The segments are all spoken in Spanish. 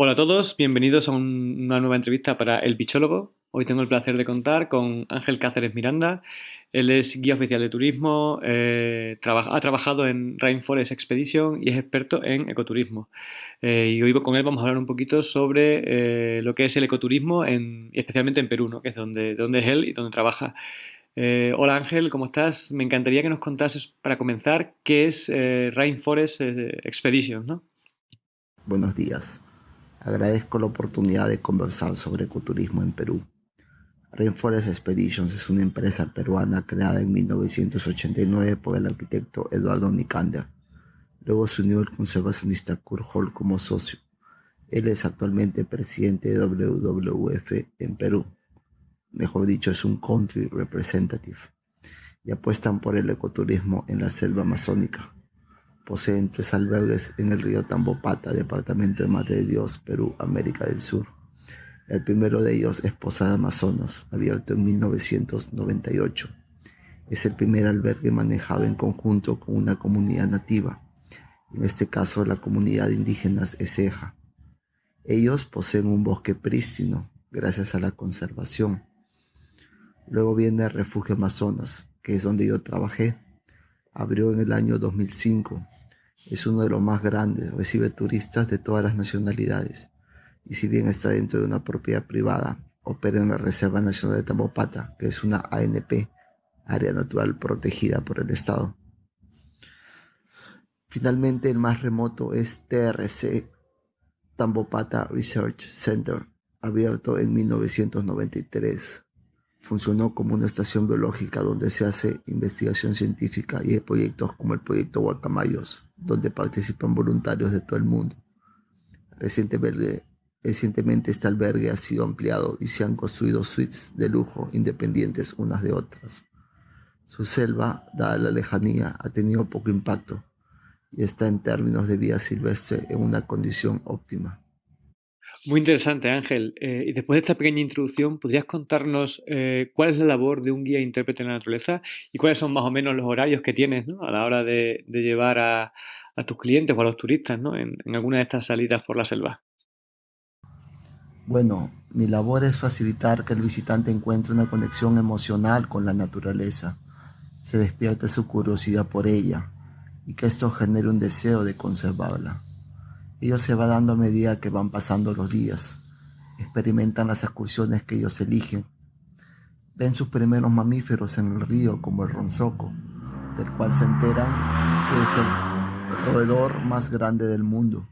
Hola a todos, bienvenidos a un- una nueva entrevista para El Bichólogo. Hoy tengo el placer de contar con Ángel Cáceres Miranda. Él es guía oficial de turismo, eh, ha trabajado en Rainforest Expedition y es experto en ecoturismo. Eh, y hoy con él vamos a hablar un poquito sobre eh, lo que es el ecoturismo, en- especialmente en Perú, ¿no? que es donde, es él y donde trabaja. Hola Ángel, ¿cómo estás? Me encantaría que nos contases, para comenzar, qué es Rainforest Expedition, ¿no? Buenos días. Agradezco la oportunidad de conversar sobre ecoturismo en Perú. Rainforest Expeditions es una empresa peruana creada en 1989 por el arquitecto Eduardo Nicander. Luego se unió el conservacionista Kurt Hall como socio. Él es actualmente presidente de WWF en Perú. Mejor dicho, es un country representative. Y apuestan por el ecoturismo en la selva amazónica. Poseen tres albergues en el río Tambopata, departamento de Madre de Dios, Perú, América del Sur. El primero de ellos es Posada Amazonas, abierto en 1998. Es el primer albergue manejado en conjunto con una comunidad nativa, en este caso la comunidad de indígenas Eseja. Ellos poseen un bosque prístino gracias a la conservación. Luego viene el Refugio Amazonas, que es donde yo trabajé. Abrió en el año 2005. Es uno de los más grandes, recibe turistas de todas las nacionalidades y si bien está dentro de una propiedad privada, opera en la Reserva Nacional de Tambopata, que es una ANP, área natural protegida por el Estado. Finalmente, el más remoto es TRC, Tambopata Research Center, abierto en 1993. Funcionó como una estación biológica donde se hace investigación científica y hay proyectos como el proyecto Guacamayos, donde participan voluntarios de todo el mundo. Recientemente, recientemente este albergue ha sido ampliado y se han construido suites de lujo independientes unas de otras. Su selva, dada la lejanía, ha tenido poco impacto y está en términos de vida silvestre en una condición óptima. Muy interesante, Ángel. Eh, y después de esta pequeña introducción, ¿podrías contarnos eh, cuál es la labor de un guía intérprete de la naturaleza y cuáles son más o menos los horarios que tienes ¿no? a la hora de, llevar a, a, tus clientes o a los turistas ¿no? en, en alguna de estas salidas por la selva? Bueno, mi labor es facilitar que el visitante encuentre una conexión emocional con la naturaleza, se despierte su curiosidad por ella y que esto genere un deseo de conservarla. Ello se va dando a medida que van pasando los días, experimentan las excursiones que ellos eligen, ven sus primeros mamíferos en el río como el ronzoco, del cual se enteran que es el roedor más grande del mundo.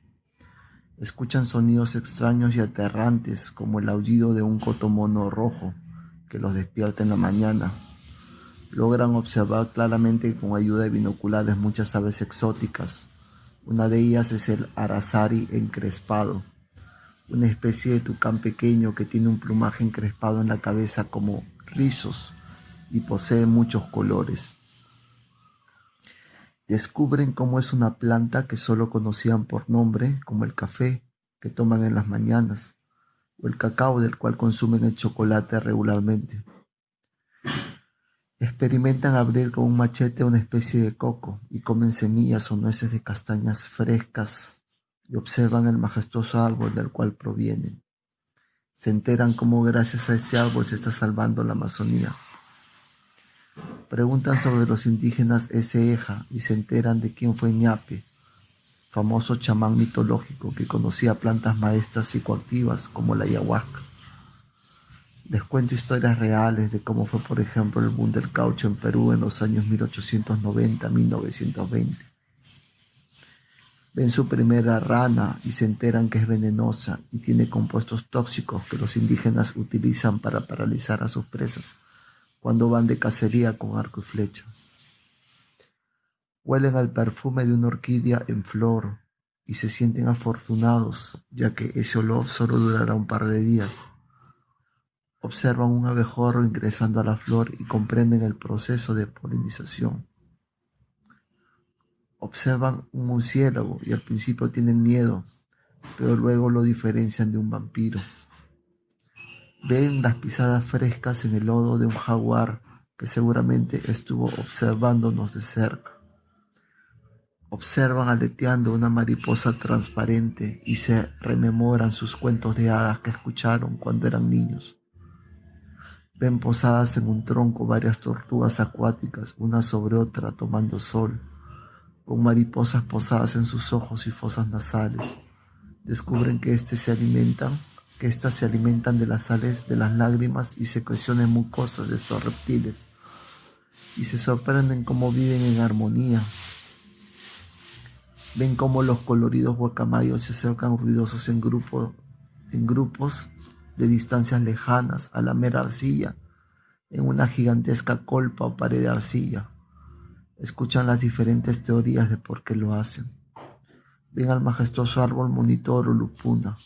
Escuchan sonidos extraños y aterrantes como el aullido de un cotomono rojo que los despierta en la mañana. Logran observar claramente con ayuda de binoculares muchas aves exóticas. Una de ellas es el arazari encrespado, una especie de tucán pequeño que tiene un plumaje encrespado en la cabeza como rizos y posee muchos colores. Descubren cómo es una planta que solo conocían por nombre, como el café que toman en las mañanas, o el cacao del cual consumen el chocolate regularmente. Experimentan abrir con un machete una especie de coco y comen semillas o nueces de castañas frescas y observan el majestuoso árbol del cual provienen. Se enteran cómo gracias a este árbol se está salvando la Amazonía. Preguntan sobre los indígenas Eseja y se enteran de quién fue Ñape, famoso chamán mitológico que conocía plantas maestras psicoactivas como la ayahuasca. Les cuento historias reales de cómo fue, por ejemplo, el boom del caucho en Perú en los años 1890-1920. Ven su primera rana y se enteran que es venenosa y tiene compuestos tóxicos que los indígenas utilizan para paralizar a sus presas cuando van de cacería con arco y flecha. Huelen al perfume de una orquídea en flor y se sienten afortunados, ya que ese olor solo durará un par de días. Observan un abejorro ingresando a la flor y comprenden el proceso de polinización. Observan un murciélago y al principio tienen miedo, pero luego lo diferencian de un vampiro. Ven las pisadas frescas en el lodo de un jaguar que seguramente estuvo observándonos de cerca. Observan aleteando una mariposa transparente y se rememoran sus cuentos de hadas que escucharon cuando eran niños. Ven posadas en un tronco varias tortugas acuáticas, una sobre otra tomando sol, con mariposas posadas en sus ojos y fosas nasales. Descubren que éste se alimentan que éstas se alimentan de las sales de las lágrimas y secreciones mucosas de estos reptiles, y se sorprenden cómo viven en armonía. Ven cómo los coloridos guacamayos se acercan ruidosos en, en grupos de distancias lejanas a la mera arcilla, en una gigantesca colpa o pared de arcilla. Escuchan las diferentes teorías de por qué lo hacen. Ven al majestuoso árbol monitor o lupuna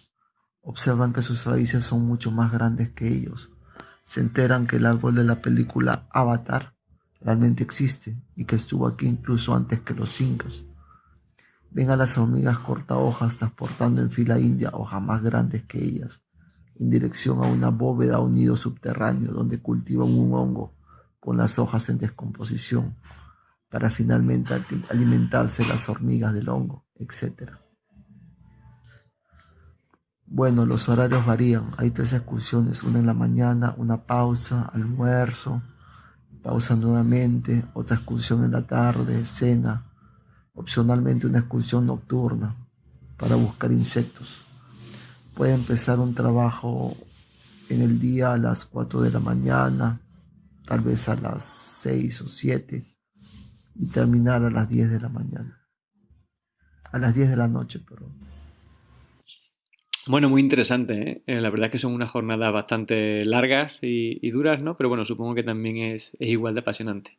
Observan que sus raíces son mucho más grandes que ellos. Se enteran que el árbol de la película Avatar realmente existe y que estuvo aquí incluso antes que los incas. Ven a las hormigas cortahojas transportando en fila india hojas más grandes que ellas, en dirección a una bóveda o nido subterráneo donde cultivan un hongo con las hojas en descomposición, para finalmente alimentarse las hormigas del hongo, etc. Bueno, los horarios varían. Hay tres excursiones, una en la mañana, una pausa, almuerzo, pausa nuevamente, otra excursión en la tarde, cena, opcionalmente una excursión nocturna para buscar insectos. Puede empezar un trabajo en el día a las 4 de la mañana, tal vez a las 6 o 7 y terminar a las 10 de la mañana. A las 10 de la noche, perdón. Bueno, muy interesante. ¿eh? Eh, la verdad es que son unas jornadas bastante largas y, duras, ¿no? Pero bueno, supongo que también es, igual de apasionante.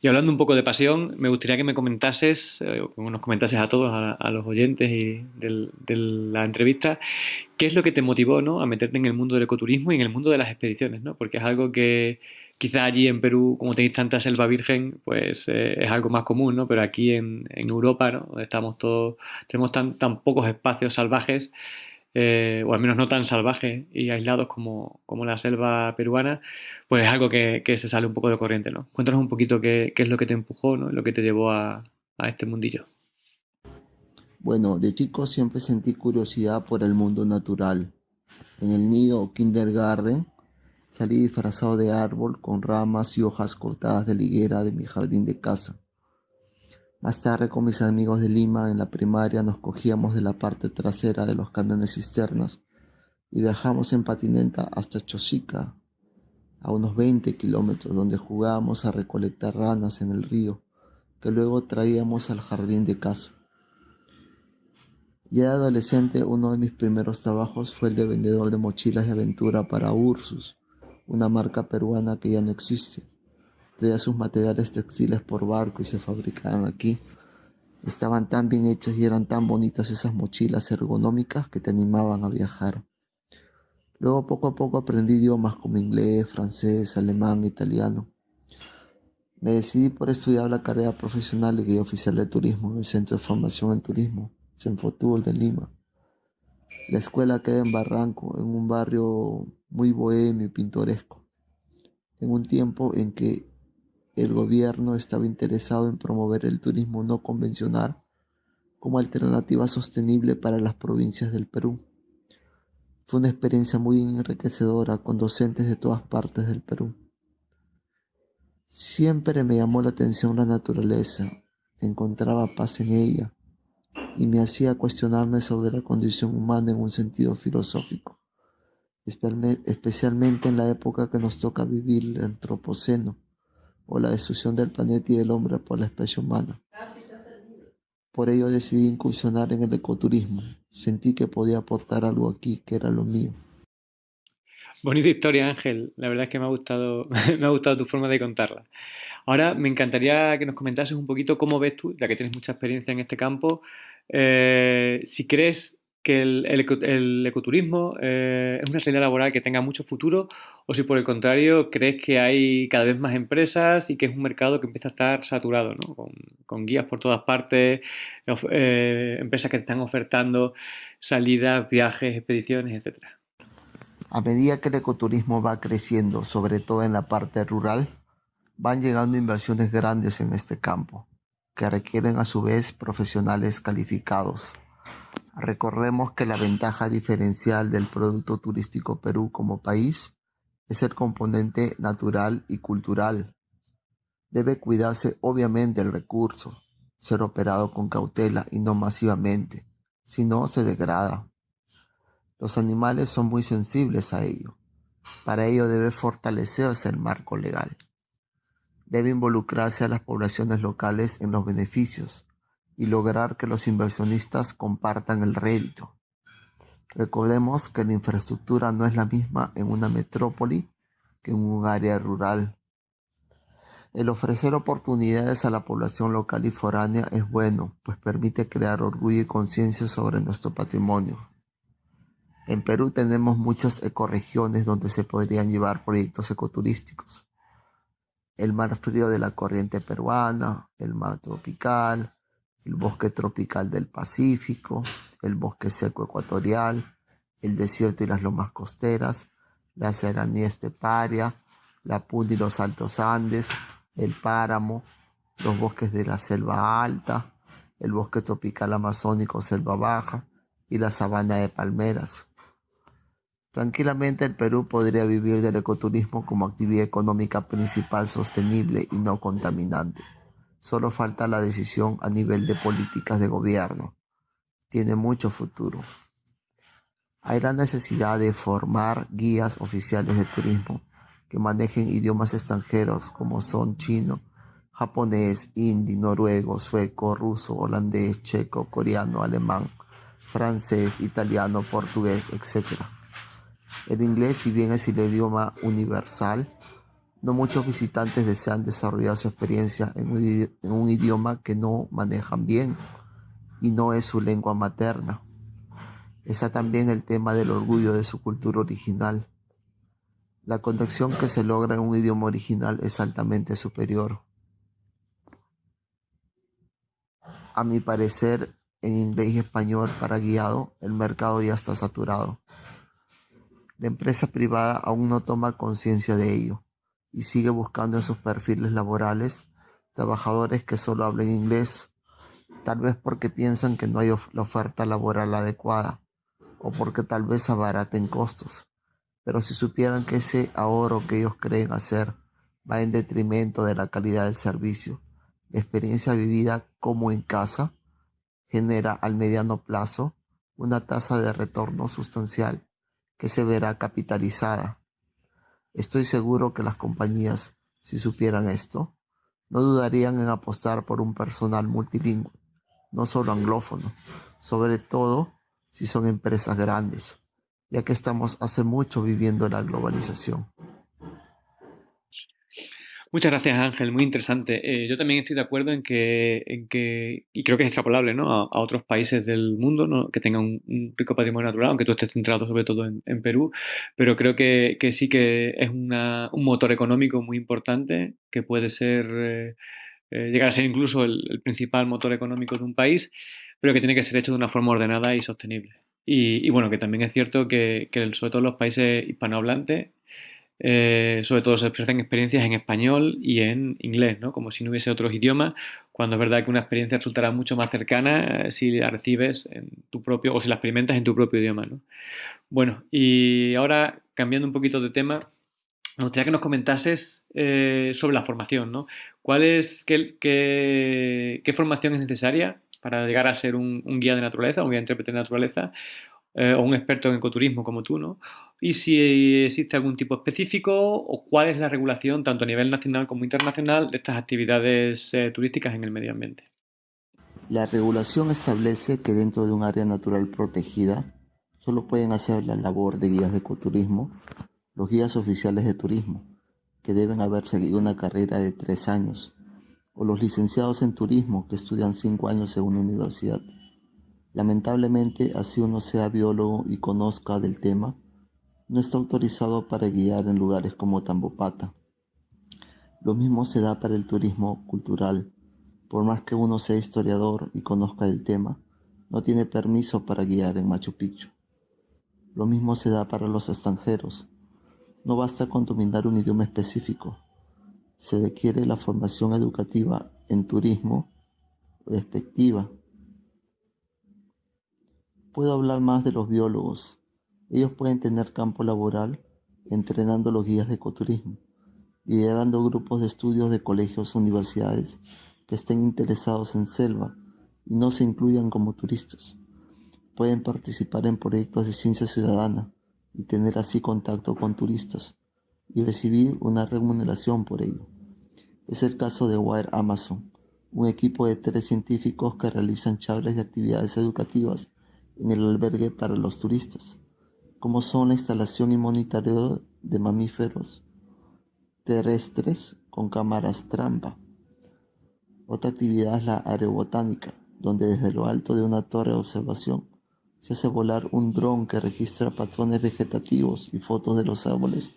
Y hablando un poco de pasión, me gustaría que me comentases, eh, o nos comentases a todos, a, los oyentes y de la entrevista, qué es lo que te motivó ¿no? a meterte en el mundo del ecoturismo y en el mundo de las expediciones, ¿no? Porque es algo que quizás allí en Perú, como tenéis tanta selva virgen, pues es algo más común, ¿no? Pero aquí en, Europa, ¿no? Donde estamos todos, tenemos tan pocos espacios salvajes, eh, o al menos no tan salvajes y aislados como, la selva peruana, pues es algo que, se sale un poco de corriente, ¿no? Cuéntanos un poquito qué, es lo que te empujó, ¿no? Lo que te llevó a, este mundillo. Bueno, de chico siempre sentí curiosidad por el mundo natural. En el nido kindergarten salí disfrazado de árbol con ramas y hojas cortadas de liguera de mi jardín de casa. Más tarde con mis amigos de Lima en la primaria nos cogíamos de la parte trasera de los camiones cisternas y viajamos en patineta hasta Chosica, a unos 20 kilómetros, donde jugábamos a recolectar ranas en el río, que luego traíamos al jardín de casa. Ya de adolescente, uno de mis primeros trabajos fue el de vendedor de mochilas de aventura para Ursus, una marca peruana que ya no existe traía sus materiales textiles por barco y se fabricaban aquí. Estaban tan bien hechas y eran tan bonitas esas mochilas ergonómicas que te animaban a viajar. Luego poco a poco aprendí idiomas como inglés, francés, alemán, italiano. Me decidí por estudiar la carrera profesional de guía oficial de turismo en el Centro de Formación en Turismo, Senfotur de Lima. La escuela queda en Barranco, en un barrio muy bohemio y pintoresco, en un tiempo en que el gobierno estaba interesado en promover el turismo no convencional como alternativa sostenible para las provincias del Perú. Fue una experiencia muy enriquecedora con docentes de todas partes del Perú. Siempre me llamó la atención la naturaleza, encontraba paz en ella y me hacía cuestionarme sobre la condición humana en un sentido filosófico, especialmente en la época que nos toca vivir el antropoceno o la destrucción del planeta y del hombre por la especie humana. Por ello decidí incursionar en el ecoturismo. Sentí que podía aportar algo aquí, que era lo mío. Bonita historia, Ángel. La verdad es que me ha gustado, me ha gustado tu forma de contarla. Ahora me encantaría que nos comentases un poquito cómo ves tú, ya que tienes mucha experiencia en este campo, eh, si crees que el, ecoturismo eh, es una salida laboral que tenga mucho futuro o si por el contrario crees que hay cada vez más empresas y que es un mercado que empieza a estar saturado, ¿no? con, guías por todas partes, eh, empresas que están ofertando salidas, viajes, expediciones, etc. A medida que el ecoturismo va creciendo, sobre todo en la parte rural, van llegando inversiones grandes en este campo que requieren a su vez profesionales calificados. Recordemos que la ventaja diferencial del Producto Turístico Perú como país es el componente natural y cultural. Debe cuidarse obviamente el recurso, ser operado con cautela y no masivamente, si no se degrada. Los animales son muy sensibles a ello. Para ello debe fortalecerse el marco legal. Debe involucrarse a las poblaciones locales en los beneficios y lograr que los inversionistas compartan el rédito. Recordemos que la infraestructura no es la misma en una metrópoli que en un área rural. El ofrecer oportunidades a la población local y foránea es bueno, pues permite crear orgullo y conciencia sobre nuestro patrimonio. En Perú tenemos muchas ecorregiones donde se podrían llevar proyectos ecoturísticos. El mar frío de la corriente peruana, el mar tropical, el bosque tropical del Pacífico, el bosque seco ecuatorial, el desierto y las lomas costeras, la serranía esteparia, la puna y los altos Andes, el páramo, los bosques de la selva alta, el bosque tropical amazónico selva baja y la sabana de palmeras. Tranquilamente el Perú podría vivir del ecoturismo como actividad económica principal sostenible y no contaminante. Solo falta la decisión a nivel de políticas de gobierno. Tiene mucho futuro. Hay la necesidad de formar guías oficiales de turismo que manejen idiomas extranjeros como son chino, japonés, hindi, noruego, sueco, ruso, holandés, checo, coreano, alemán, francés, italiano, portugués, etc. El inglés, si bien es el idioma universal, no muchos visitantes desean desarrollar su experiencia en un, idioma que no manejan bien y no es su lengua materna. Está también el tema del orgullo de su cultura original. La conexión que se logra en un idioma original es altamente superior. A mi parecer, en inglés y español para guiado, el mercado ya está saturado. La empresa privada aún no toma conciencia de ello y sigue buscando en sus perfiles laborales trabajadores que solo hablen inglés, tal vez porque piensan que no hay la oferta laboral adecuada o porque tal vez abaraten costos. Pero si supieran que ese ahorro que ellos creen hacer va en detrimento de la calidad del servicio, la experiencia vivida como en casa genera al mediano plazo una tasa de retorno sustancial que se verá capitalizada Estoy seguro que las compañías, si supieran esto, no dudarían en apostar por un personal multilingüe, no solo anglófono, sobre todo si son empresas grandes, ya que estamos hace mucho viviendo la globalización. Muchas gracias, Ángel. Muy interesante. Eh, yo también estoy de acuerdo en que, en que y creo que es extrapolable ¿no? a, otros países del mundo que tengan un, rico patrimonio natural, aunque tú estés centrado sobre todo en, Perú, pero creo que, que sí que es un motor económico muy importante que puede ser, eh, eh, llegar a ser incluso el, principal motor económico de un país, pero que tiene que ser hecho de una forma ordenada y sostenible. Y, y bueno, que también es cierto que, que sobre todo los países hispanohablantes eh, sobre todo se ofrecen experiencias en español y en inglés, ¿no? como si no hubiese otros idiomas, cuando es verdad que una experiencia resultará mucho más cercana eh, si la recibes en tu propio o si la experimentas en tu propio idioma. ¿no? Bueno, y ahora cambiando un poquito de tema, me gustaría que nos comentases eh, sobre la formación. ¿no? ¿Cuál es, qué, qué, formación es necesaria para llegar a ser un, un guía de naturaleza, un guía de intérprete de naturaleza? Eh, o un experto en ecoturismo como tú, ¿no? Y si existe algún tipo específico o cuál es la regulación, tanto a nivel nacional como internacional, de estas actividades eh, turísticas en el medio ambiente. La regulación establece que dentro de un área natural protegida solo pueden hacer la labor de guías de ecoturismo los guías oficiales de turismo, que deben haber seguido una carrera de tres años, o los licenciados en turismo, que estudian cinco años en una universidad. Lamentablemente, así uno sea biólogo y conozca del tema, no está autorizado para guiar en lugares como Tambopata. Lo mismo se da para el turismo cultural. Por más que uno sea historiador y conozca del tema, no tiene permiso para guiar en Machu Picchu. Lo mismo se da para los extranjeros. No basta con dominar un idioma específico. Se requiere la formación educativa en turismo perspectiva. Puedo hablar más de los biólogos. Ellos pueden tener campo laboral entrenando los guías de ecoturismo, liderando grupos de estudios de colegios o universidades que estén interesados en selva y no se incluyan como turistas. Pueden participar en proyectos de ciencia ciudadana y tener así contacto con turistas y recibir una remuneración por ello. Es el caso de Wire Amazon, un equipo de tres científicos que realizan charlas de actividades educativas en el albergue para los turistas, como son la instalación y monitoreo de mamíferos terrestres con cámaras trampa. Otra actividad es la aerobotánica, donde desde lo alto de una torre de observación se hace volar un dron que registra patrones vegetativos y fotos de los árboles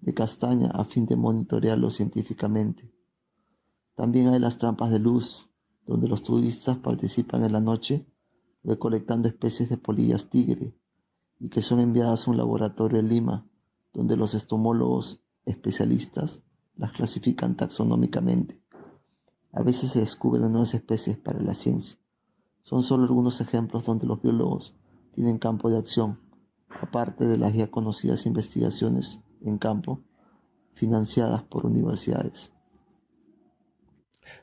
de castaña a fin de monitorearlos científicamente. También hay las trampas de luz, donde los turistas participan en la noche recolectando especies de polillas tigre y que son enviadas a un laboratorio en Lima, donde los estomólogos especialistas las clasifican taxonómicamente. A veces se descubren nuevas especies para la ciencia. Son solo algunos ejemplos donde los biólogos tienen campo de acción, aparte de las ya conocidas investigaciones en campo financiadas por universidades.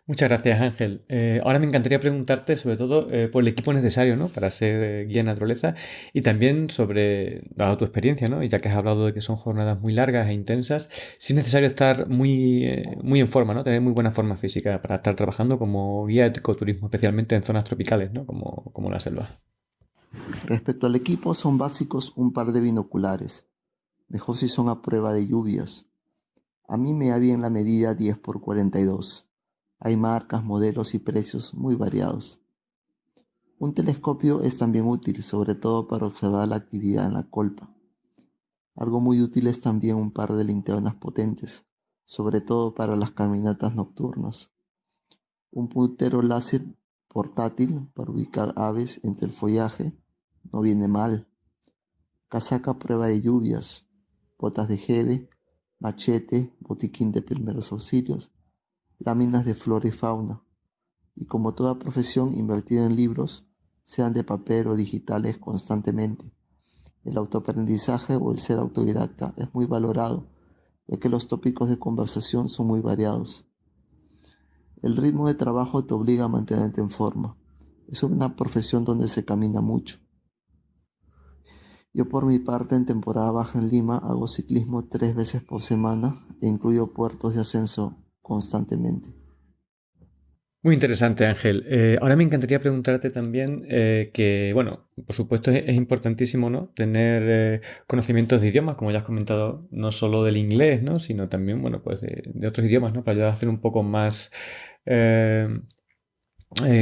Muchas gracias, Ángel. Eh, ahora me encantaría preguntarte sobre todo eh, por el equipo necesario ¿no? para ser eh, guía en naturaleza y también sobre, dado tu experiencia, ¿no? y ya que has hablado de que son jornadas muy largas e intensas, si es necesario estar muy, muy en forma, ¿no? tener muy buena forma física para estar trabajando como guía de ecoturismo, especialmente en zonas tropicales, ¿no? como, como la selva. Respecto al equipo, son básicos un par de binoculares. Mejor si son a prueba de lluvias. A mí me da bien la medida 10 x 42 hay marcas, modelos y precios muy variados. Un telescopio es también útil, sobre todo para observar la actividad en la colpa. Algo muy útil es también un par de linternas potentes, sobre todo para las caminatas nocturnas. Un puntero láser portátil para ubicar aves entre el follaje no viene mal. Casaca prueba de lluvias, botas de jeve, machete, botiquín de primeros auxilios láminas de flora y fauna, y como toda profesión invertir en libros, sean de papel o digitales constantemente. El autoaprendizaje o el ser autodidacta es muy valorado, ya que los tópicos de conversación son muy variados. El ritmo de trabajo te obliga a mantenerte en forma. Es una profesión donde se camina mucho. Yo por mi parte en temporada baja en Lima hago ciclismo tres veces por semana e incluyo puertos de ascenso constantemente. Muy interesante, Ángel. Eh, ahora me encantaría preguntarte también eh, que, bueno, por supuesto es, importantísimo, ¿no? Tener eh, conocimientos de idiomas, como ya has comentado, no solo del inglés, ¿no? Sino también, bueno, pues de, otros idiomas, ¿no? Para ayudar a hacer un poco más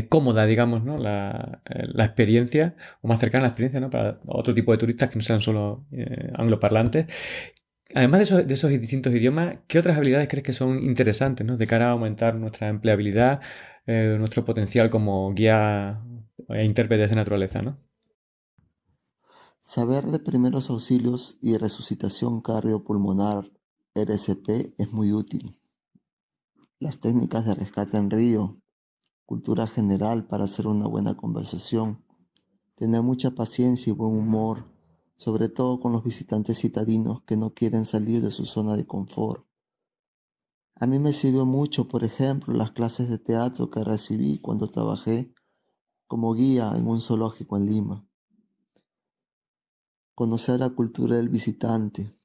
cómoda, digamos, ¿no? La, la, experiencia, o más cercana a la experiencia, ¿no? Para otro tipo de turistas que no sean solo angloparlantes. Además de esos, distintos idiomas, ¿qué otras habilidades crees que son interesantes ¿no? de cara a aumentar nuestra empleabilidad, eh, nuestro potencial como guía e intérprete de naturaleza? ¿no? Saber de primeros auxilios y resucitación cardiopulmonar RSP es muy útil. Las técnicas de rescate en río, cultura general para hacer una buena conversación, tener mucha paciencia y buen humor sobre todo con los visitantes citadinos que no quieren salir de su zona de confort. A mí me sirvió mucho, por ejemplo, las clases de teatro que recibí cuando trabajé como guía en un zoológico en Lima. Conocer la cultura del visitante,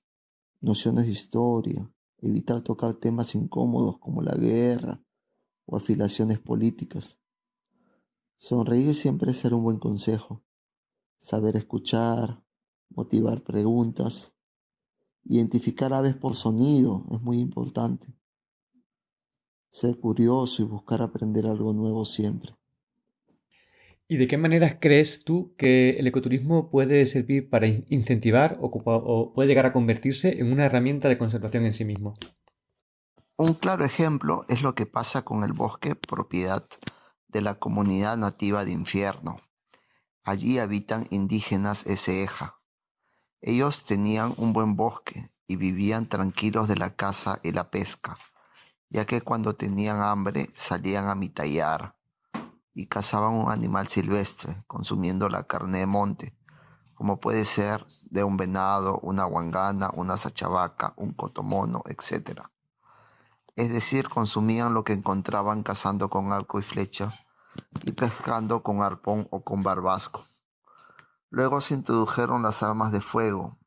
nociones de historia, evitar tocar temas incómodos como la guerra o afiliaciones políticas. Sonreír siempre es ser un buen consejo. Saber escuchar, motivar preguntas, identificar aves por sonido es muy importante. Ser curioso y buscar aprender algo nuevo siempre. ¿Y de qué maneras crees tú que el ecoturismo puede servir para incentivar o, puede llegar a convertirse en una herramienta de conservación en sí mismo? Un claro ejemplo es lo que pasa con el bosque propiedad de la comunidad nativa de Infierno. Allí habitan indígenas Eseja, ellos tenían un buen bosque y vivían tranquilos de la caza y la pesca, ya que cuando tenían hambre salían a mitallar y cazaban un animal silvestre, consumiendo la carne de monte, como puede ser de un venado, una guangana, una sachavaca, un cotomono, etc. Es decir, consumían lo que encontraban cazando con arco y flecha y pescando con arpón o con barbasco. Luego se introdujeron las armas de fuego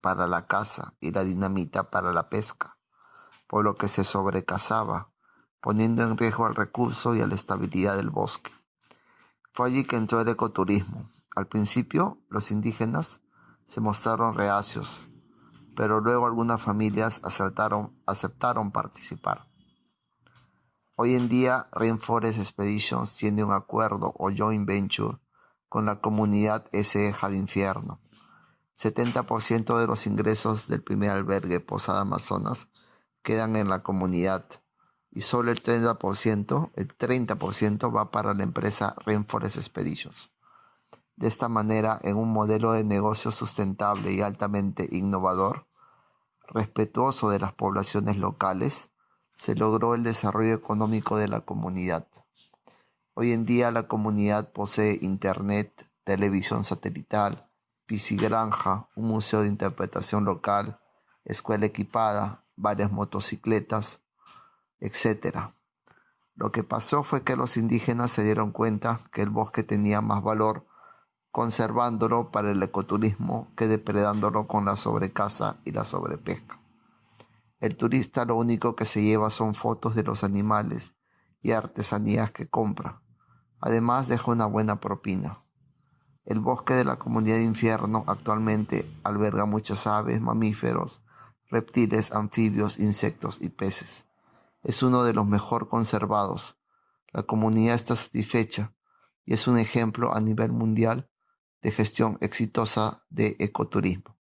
para la caza y la dinamita para la pesca, por lo que se sobrecazaba, poniendo en riesgo el recurso y la estabilidad del bosque. Fue allí que entró el ecoturismo. Al principio, los indígenas se mostraron reacios, pero luego algunas familias aceptaron, aceptaron participar. Hoy en día, Rainforest Expeditions tiene un acuerdo o joint venture con la comunidad S.E. de Infierno. 70% de los ingresos del primer albergue Posada Amazonas quedan en la comunidad y solo el 30%, el 30% va para la empresa Rainforest Expeditions. De esta manera, en un modelo de negocio sustentable y altamente innovador, respetuoso de las poblaciones locales, se logró el desarrollo económico de la comunidad. Hoy en día la comunidad posee internet, televisión satelital, piscigranja, un museo de interpretación local, escuela equipada, varias motocicletas, etc. Lo que pasó fue que los indígenas se dieron cuenta que el bosque tenía más valor conservándolo para el ecoturismo que depredándolo con la sobrecaza y la sobrepesca. El turista lo único que se lleva son fotos de los animales y artesanías que compra. Además deja una buena propina. El bosque de la comunidad de infierno actualmente alberga muchas aves, mamíferos, reptiles, anfibios, insectos y peces. Es uno de los mejor conservados. La comunidad está satisfecha y es un ejemplo a nivel mundial de gestión exitosa de ecoturismo.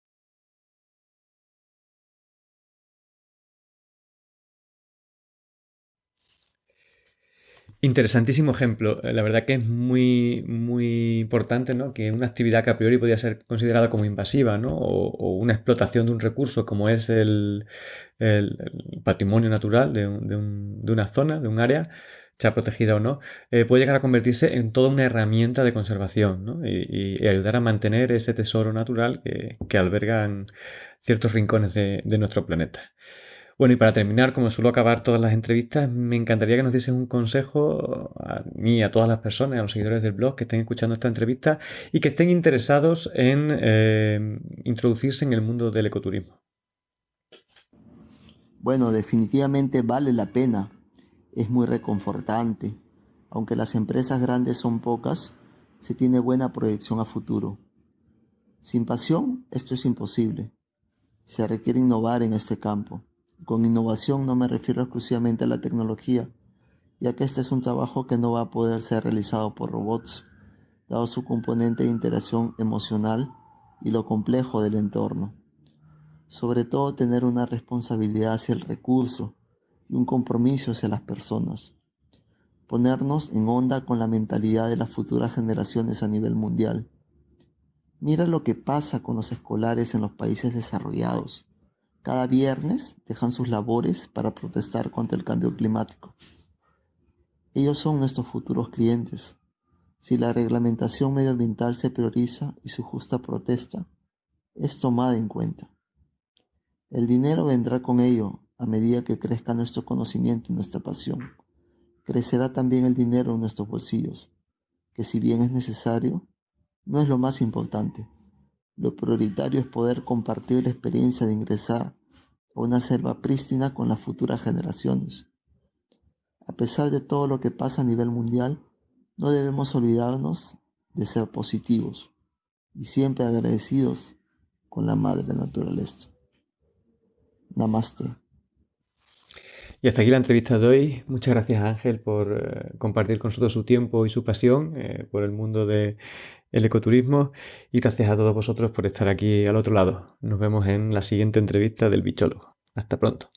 Interesantísimo ejemplo. Eh, la verdad que es muy, muy importante ¿no? que una actividad que a priori podría ser considerada como invasiva ¿no? o, una explotación de un recurso como es el, patrimonio natural de, una zona, de un área, sea protegida o no, eh, puede llegar a convertirse en toda una herramienta de conservación ¿no? y, ayudar a mantener ese tesoro natural que, albergan ciertos rincones de nuestro planeta. Bueno, y para terminar, como suelo acabar todas las entrevistas, me encantaría que nos diesen un consejo a mí, a todas las personas, a los seguidores del blog que estén escuchando esta entrevista y que estén interesados en eh, introducirse en el mundo del ecoturismo. Bueno, definitivamente vale la pena. Es muy reconfortante. Aunque las empresas grandes son pocas, se tiene buena proyección a futuro. Sin pasión, esto es imposible. Se requiere innovar en este campo. Con innovación no me refiero exclusivamente a la tecnología, ya que este es un trabajo que no va a poder ser realizado por robots, dado su componente de interacción emocional y lo complejo del entorno. Sobre todo tener una responsabilidad hacia el recurso y un compromiso hacia las personas. Ponernos en onda con la mentalidad de las futuras generaciones a nivel mundial. Mira lo que pasa con los escolares en los países desarrollados cada viernes dejan sus labores para protestar contra el cambio climático. Ellos son nuestros futuros clientes. Si la reglamentación medioambiental se prioriza y su justa protesta es tomada en cuenta. El dinero vendrá con ello a medida que crezca nuestro conocimiento y nuestra pasión. Crecerá también el dinero en nuestros bolsillos, que si bien es necesario, no es lo más importante. Lo prioritario es poder compartir la experiencia de ingresar una selva prístina con las futuras generaciones. A pesar de todo lo que pasa a nivel mundial, no debemos olvidarnos de ser positivos y siempre agradecidos con la madre naturaleza. Namaste. Y hasta aquí la entrevista de hoy. Muchas gracias Ángel por eh, compartir con nosotros su tiempo y su pasión eh, por el mundo del ecoturismo. Y gracias a todos vosotros por estar aquí al otro lado. Nos vemos en la siguiente entrevista del bichólogo. Hasta pronto.